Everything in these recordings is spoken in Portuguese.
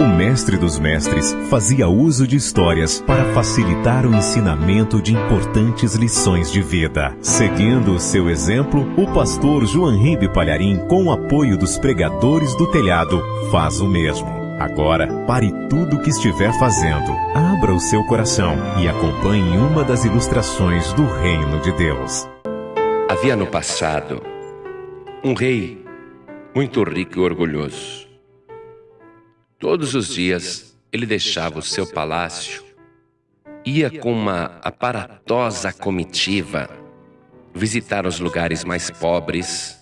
O mestre dos mestres fazia uso de histórias para facilitar o ensinamento de importantes lições de vida. Seguindo o seu exemplo, o pastor João Ribe Palharim, com o apoio dos pregadores do telhado, faz o mesmo. Agora, pare tudo o que estiver fazendo, abra o seu coração e acompanhe uma das ilustrações do Reino de Deus. Havia no passado um rei muito rico e orgulhoso. Todos os dias ele deixava o seu palácio, ia com uma aparatosa comitiva visitar os lugares mais pobres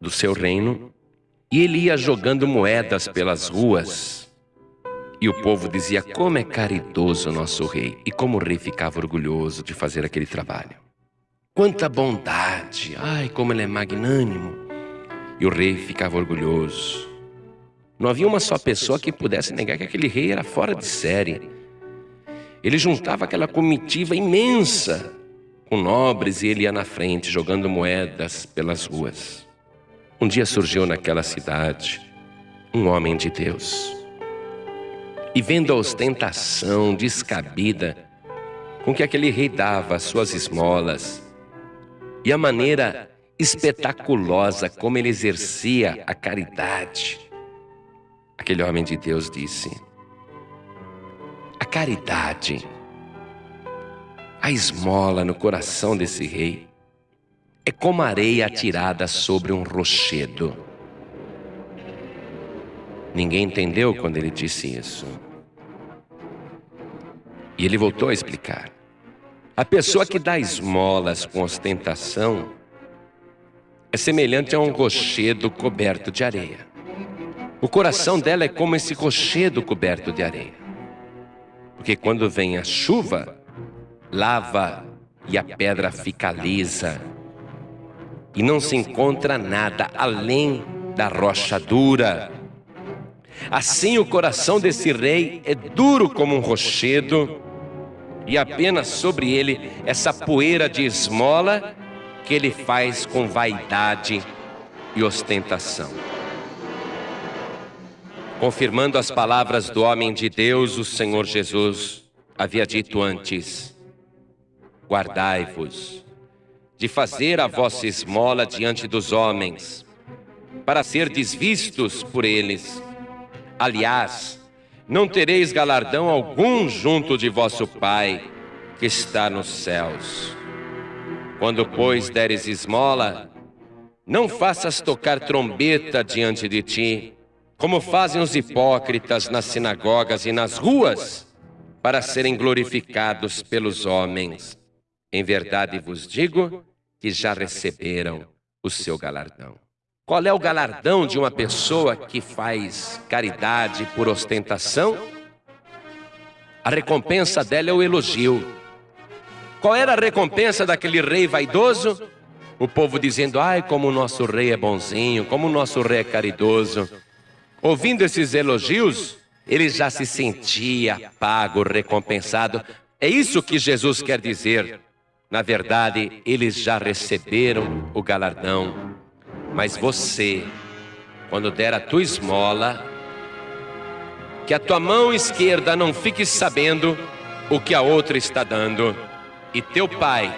do seu reino e ele ia jogando moedas pelas ruas. E o povo dizia: Como é caridoso o nosso rei! E como o rei ficava orgulhoso de fazer aquele trabalho. Quanta bondade! Ai, como ele é magnânimo! E o rei ficava orgulhoso. Não havia uma só pessoa que pudesse negar que aquele rei era fora de série. Ele juntava aquela comitiva imensa com nobres e ele ia na frente jogando moedas pelas ruas. Um dia surgiu naquela cidade um homem de Deus. E vendo a ostentação descabida com que aquele rei dava suas esmolas, e a maneira espetaculosa como ele exercia a caridade. Aquele homem de Deus disse: A caridade, a esmola no coração desse rei, é como areia atirada sobre um rochedo. Ninguém entendeu quando ele disse isso. E ele voltou a explicar. A pessoa que dá esmolas com ostentação é semelhante a um rochedo coberto de areia. O coração dela é como esse rochedo coberto de areia. Porque quando vem a chuva, lava e a pedra fica lisa. E não se encontra nada além da rocha dura. Assim o coração desse rei é duro como um rochedo e apenas sobre ele essa poeira de esmola que ele faz com vaidade e ostentação. Confirmando as palavras do homem de Deus, o Senhor Jesus havia dito antes: Guardai-vos de fazer a vossa esmola diante dos homens, para ser desvistos por eles. Aliás, não tereis galardão algum junto de vosso Pai que está nos céus. Quando, pois, deres esmola, não faças tocar trombeta diante de ti, como fazem os hipócritas nas sinagogas e nas ruas, para serem glorificados pelos homens. Em verdade vos digo que já receberam o seu galardão. Qual é o galardão de uma pessoa que faz caridade por ostentação? A recompensa dela é o elogio. Qual era a recompensa daquele rei vaidoso? O povo dizendo: Ai, como o nosso rei é bonzinho, como o nosso rei é caridoso. Ouvindo esses elogios, ele já se sentia pago, recompensado. É isso que Jesus quer dizer. Na verdade, eles já receberam o galardão mas você, quando der a tua esmola, que a tua mão esquerda não fique sabendo o que a outra está dando, e teu pai,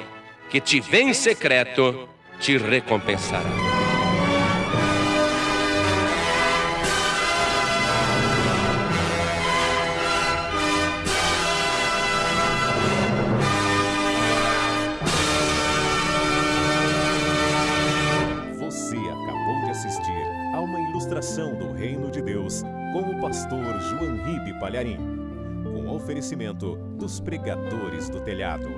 que te vê em secreto, te recompensará. Ilustração do Reino de Deus com o pastor João Ribe Palharim, com oferecimento dos pregadores do telhado.